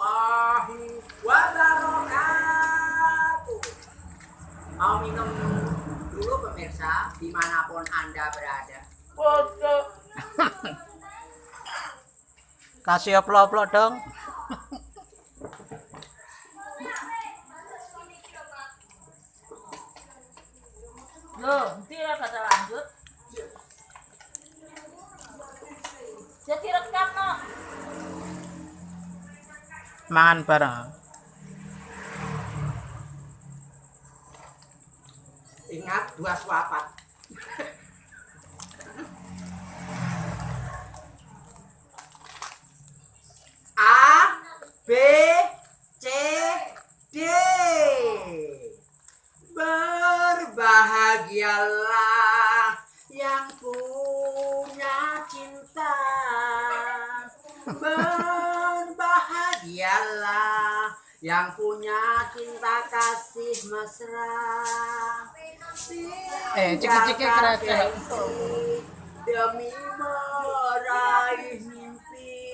warahmatullahi wabarakatuh. Mau minum dulu pemirsa di mana pun anda berada. Foto. Kasih oplok-oplok dong. Loh, nanti kata lanjut. Mangan bareng. Ingat dua suapan. A B C D Berbahagialah yang punya cinta Berbahagialah yang punya cinta kasih mesra. Eh, gengsi Demi meraih mimpi.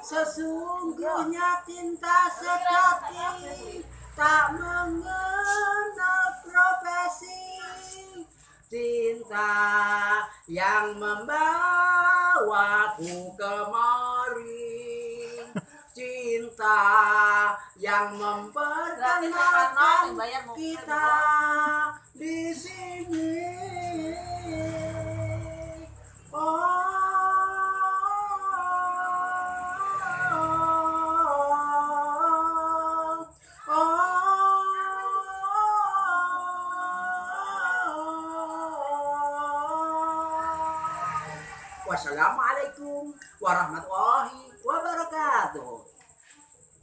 Sesungguhnya cinta sejati Tak mengenal profesi. Cinta yang membawaku kemari Cinta yang memperkenalkan kita di sini. Oh, oh. Wassalamualaikum warahmatullahi wabarakatuh.